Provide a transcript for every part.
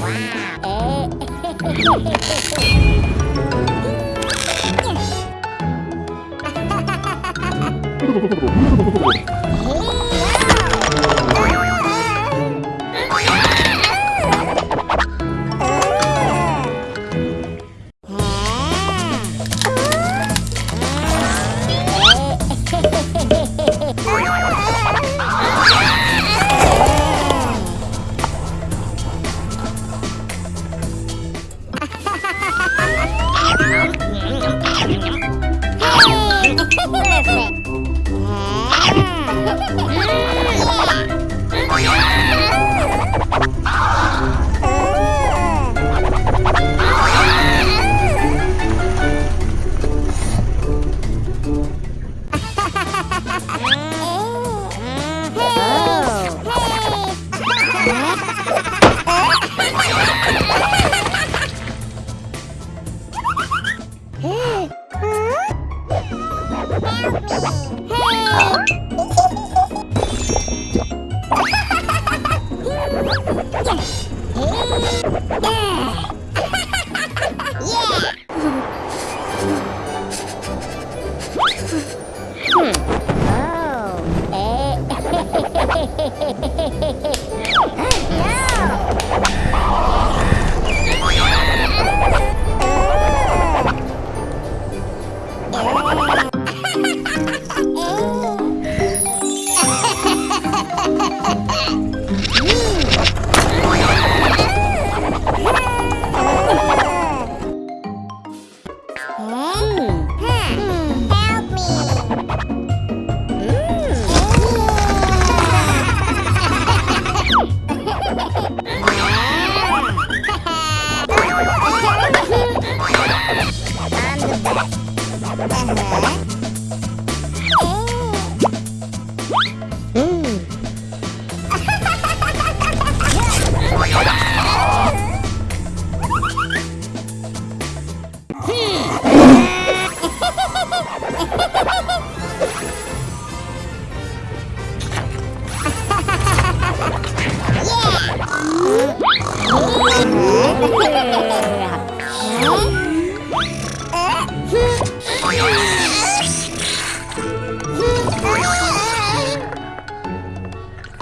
Wow. Sorry.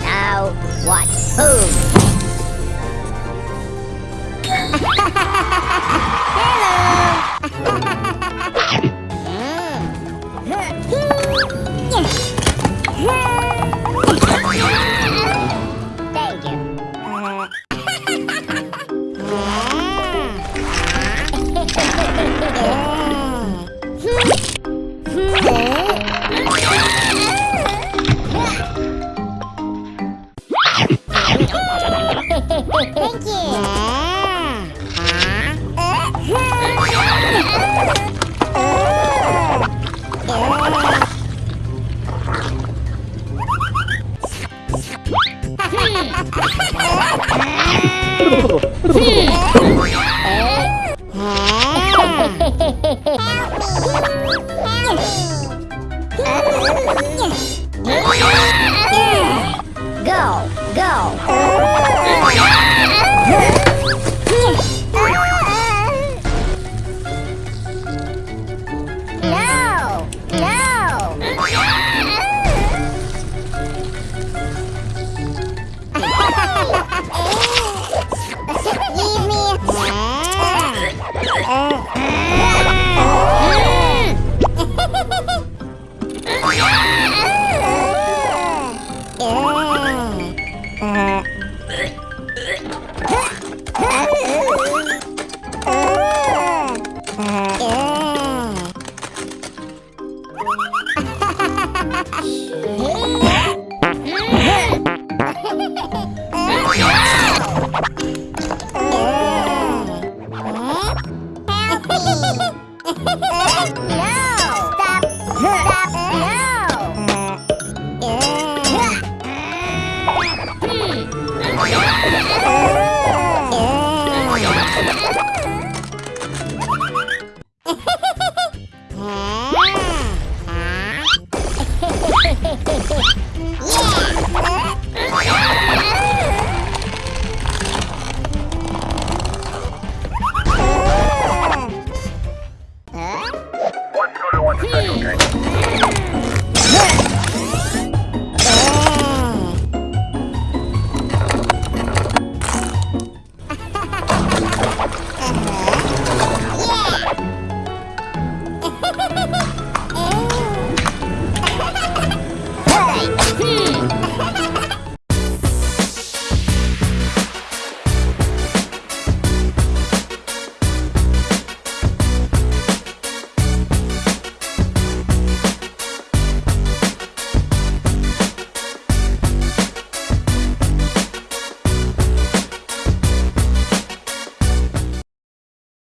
now watch who. Go, go.